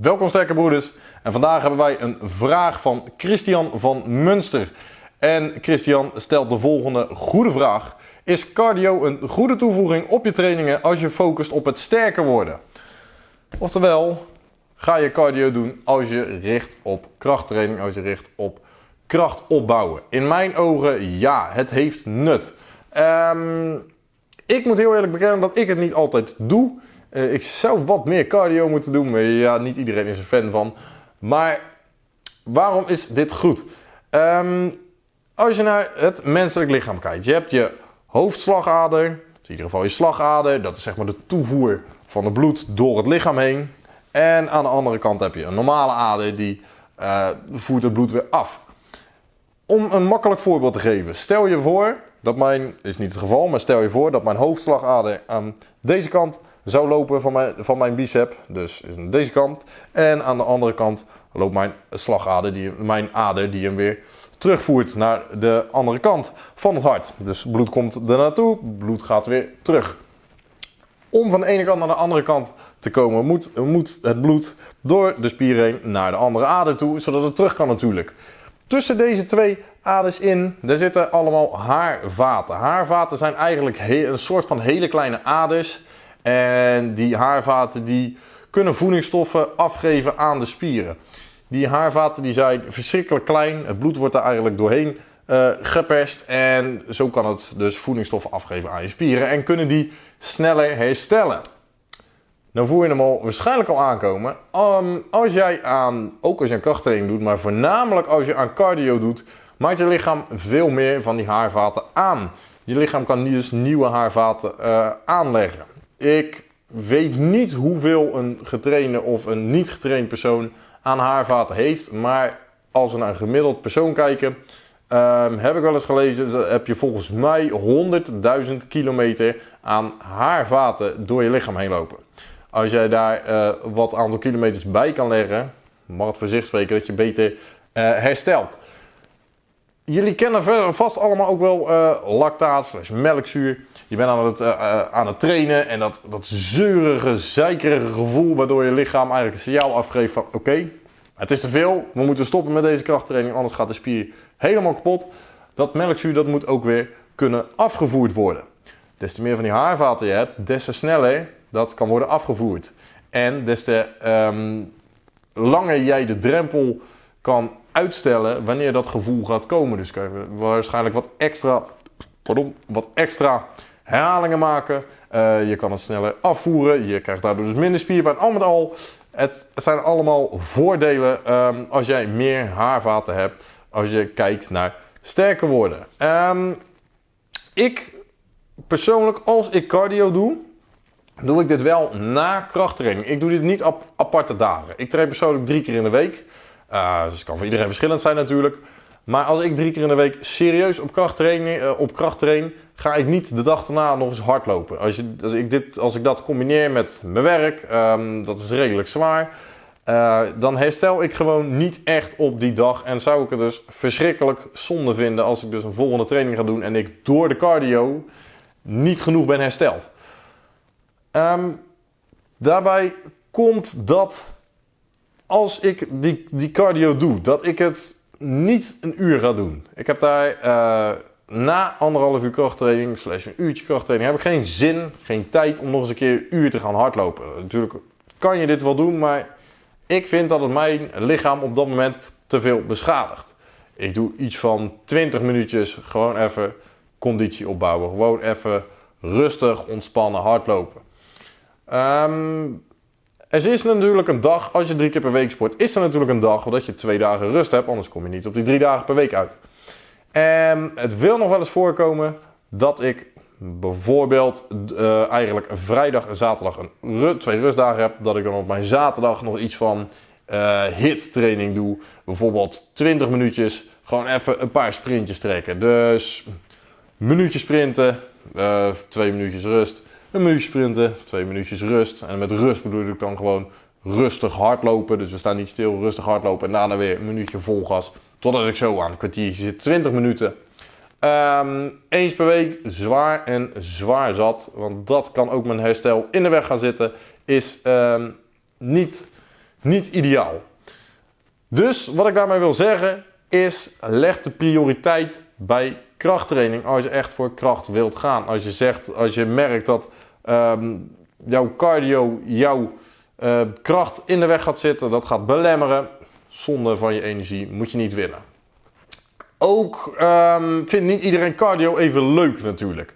Welkom sterke broeders en vandaag hebben wij een vraag van Christian van Munster. En Christian stelt de volgende goede vraag. Is cardio een goede toevoeging op je trainingen als je focust op het sterker worden? Oftewel, ga je cardio doen als je richt op krachttraining, als je richt op kracht opbouwen? In mijn ogen ja, het heeft nut. Um, ik moet heel eerlijk bekennen dat ik het niet altijd doe. Uh, ik zou wat meer cardio moeten doen, maar ja, niet iedereen is er fan van. Maar waarom is dit goed? Um, als je naar het menselijk lichaam kijkt, je hebt je hoofdslagader, in ieder geval je slagader, dat is zeg maar de toevoer van het bloed door het lichaam heen. En aan de andere kant heb je een normale ader die uh, voert het bloed weer af. Om een makkelijk voorbeeld te geven, stel je voor dat mijn, is niet het geval, maar stel je voor dat mijn hoofdslagader aan deze kant zou lopen van mijn, van mijn bicep, dus aan deze kant. En aan de andere kant loopt mijn slagader, die, mijn ader die hem weer terugvoert naar de andere kant van het hart. Dus bloed komt er naartoe, bloed gaat weer terug. Om van de ene kant naar de andere kant te komen, moet, moet het bloed door de spier heen naar de andere ader toe, zodat het terug kan natuurlijk. Tussen deze twee aders in, daar zitten allemaal haarvaten. Haarvaten zijn eigenlijk een soort van hele kleine aders. En die haarvaten die kunnen voedingsstoffen afgeven aan de spieren. Die haarvaten die zijn verschrikkelijk klein. Het bloed wordt er eigenlijk doorheen uh, geperst. En zo kan het dus voedingsstoffen afgeven aan je spieren. En kunnen die sneller herstellen. Dan voel je hem al waarschijnlijk al aankomen. Um, als jij aan, ook als je een krachttraining doet, maar voornamelijk als je aan cardio doet, maakt je lichaam veel meer van die haarvaten aan. Je lichaam kan dus nieuwe haarvaten uh, aanleggen. Ik weet niet hoeveel een getrainde of een niet getraind persoon aan haarvaten heeft. Maar als we naar een gemiddeld persoon kijken, um, heb ik wel eens gelezen, heb je volgens mij 100.000 kilometer aan haarvaten door je lichaam heen lopen. Als jij daar uh, wat aantal kilometers bij kan leggen, mag het voor zich spreken dat je beter uh, herstelt. Jullie kennen vast allemaal ook wel uh, lactaat slash melkzuur. Je bent aan het, uh, aan het trainen en dat, dat zeurige, zeikerige gevoel waardoor je lichaam eigenlijk een signaal afgeeft van oké, het is te veel, we moeten stoppen met deze krachttraining, anders gaat de spier helemaal kapot. Dat melkzuur dat moet ook weer kunnen afgevoerd worden. Des te meer van die haarvaten je hebt, des te sneller dat kan worden afgevoerd. En des te um, langer jij de drempel kan uitstellen wanneer dat gevoel gaat komen. Dus kan je waarschijnlijk wat extra, pardon, wat extra herhalingen maken. Uh, je kan het sneller afvoeren. Je krijgt daardoor dus minder spierpijn. Al met al, het zijn allemaal voordelen um, als jij meer haarvaten hebt. Als je kijkt naar sterker worden. Um, ik persoonlijk, als ik cardio doe, doe ik dit wel na krachttraining. Ik doe dit niet op aparte dagen. Ik train persoonlijk drie keer in de week. Uh, dus het kan voor iedereen verschillend zijn natuurlijk. Maar als ik drie keer in de week serieus op kracht train, uh, op ga ik niet de dag daarna nog eens hardlopen. Als, je, als, ik, dit, als ik dat combineer met mijn werk, um, dat is redelijk zwaar. Uh, dan herstel ik gewoon niet echt op die dag. En zou ik het dus verschrikkelijk zonde vinden als ik dus een volgende training ga doen en ik door de cardio niet genoeg ben hersteld. Um, daarbij komt dat als ik die, die cardio doe, dat ik het niet een uur ga doen. Ik heb daar uh, na anderhalf uur krachttraining, slash een uurtje krachttraining, heb ik geen zin, geen tijd om nog eens een keer een uur te gaan hardlopen. Natuurlijk kan je dit wel doen, maar ik vind dat het mijn lichaam op dat moment te veel beschadigt. Ik doe iets van 20 minuutjes gewoon even conditie opbouwen. Gewoon even rustig, ontspannen, hardlopen. Um, er is natuurlijk een dag, als je drie keer per week sport, is er natuurlijk een dag dat je twee dagen rust hebt, anders kom je niet op die drie dagen per week uit. En het wil nog wel eens voorkomen dat ik bijvoorbeeld uh, eigenlijk vrijdag en zaterdag een twee rustdagen heb, dat ik dan op mijn zaterdag nog iets van uh, hit training doe. Bijvoorbeeld 20 minuutjes, gewoon even een paar sprintjes trekken. Dus minuutjes sprinten, uh, twee minuutjes rust, een minuutje sprinten, twee minuutjes rust. En met rust bedoel ik dan gewoon rustig hardlopen. Dus we staan niet stil, rustig hardlopen en daarna weer een minuutje vol gas. Totdat ik zo aan een kwartiertje zit, 20 minuten. Um, eens per week zwaar en zwaar zat. Want dat kan ook mijn herstel in de weg gaan zitten. Is um, niet niet ideaal. Dus wat ik daarmee wil zeggen is, leg de prioriteit bij krachttraining als je echt voor kracht wilt gaan. Als je zegt, als je merkt dat ehm, jouw cardio, jouw uh, kracht in de weg gaat zitten, dat gaat belemmeren, zonde van je energie, moet je niet willen. Ook um, vindt niet iedereen cardio even leuk natuurlijk.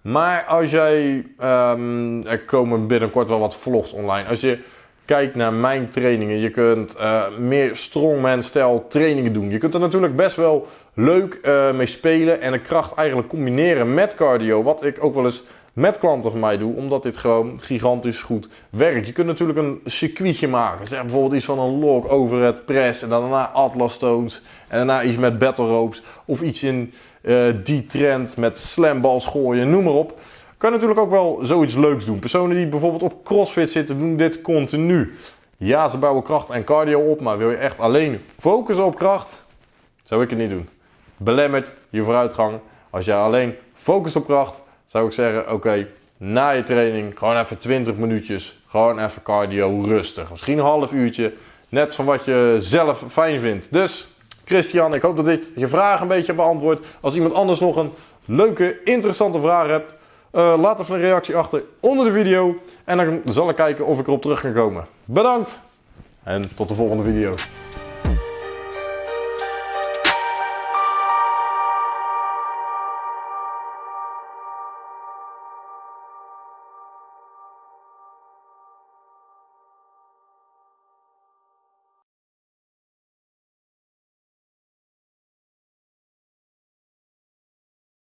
Maar als jij, um, er komen binnenkort wel wat vlogs online. Als je kijkt naar mijn trainingen, je kunt uh, meer strongman-stijl trainingen doen. Je kunt er natuurlijk best wel leuk uh, mee spelen en de kracht eigenlijk combineren met cardio. Wat ik ook wel eens met klanten van mij doe, omdat dit gewoon gigantisch goed werkt. Je kunt natuurlijk een circuitje maken. Zeg bijvoorbeeld iets van een log over het press en daarna Atlas Stones en daarna iets met battle ropes of iets in uh, die trend met slamballs gooien, noem maar op. Kan natuurlijk ook wel zoiets leuks doen. Personen die bijvoorbeeld op CrossFit zitten, doen dit continu. Ja, ze bouwen kracht en cardio op, maar wil je echt alleen focussen op kracht, zou ik het niet doen. Belemmert je vooruitgang. Als je alleen focust op kracht, zou ik zeggen, oké, na je training gewoon even 20 minuutjes, gewoon even cardio rustig. Misschien een half uurtje, net van wat je zelf fijn vindt. Dus Christian, ik hoop dat dit je vraag een beetje beantwoordt. Als iemand anders nog een leuke, interessante vraag hebt, uh, laat even een reactie achter onder de video. En dan zal ik kijken of ik erop terug kan komen. Bedankt en tot de volgende video.